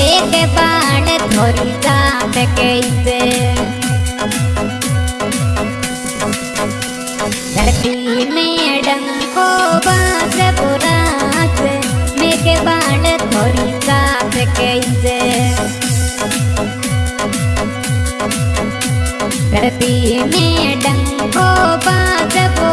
एक बाण थोड़ी दाम कैसे धरती में डंको बास पुरास मेरे बाण थोड़ी सास कैसे धरती में डंको बास वो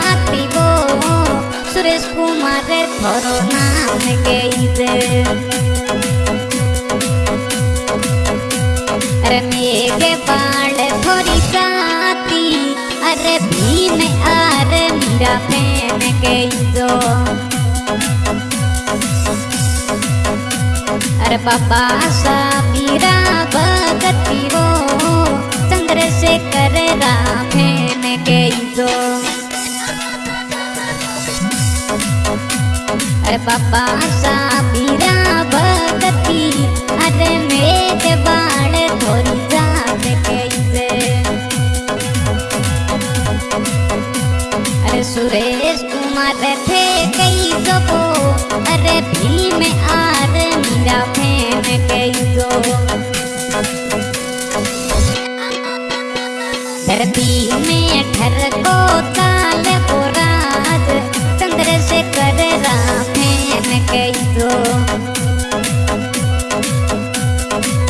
सुरेश कुमार थोरो नाम कैसे अरे मेघ बाल थोड़ी जाती अरे भीम आर मेरा फ़ैन कैसो अरे बाबा साबीरा भगती वो चंद्रशेखर रामेन कैसो अरे बाबा साबीरा भगती, अरे मेघ बाण थोड़ी जात कैसे? अरे सुरेश कुमार थे कैसो को अरे भीम आर मेरा फ़ैन कैसो धरती में ठर को ताल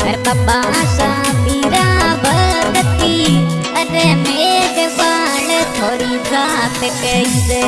अरे बाबा साबीरा भगती अरे मेघ बाण थोड़ी जात कैसे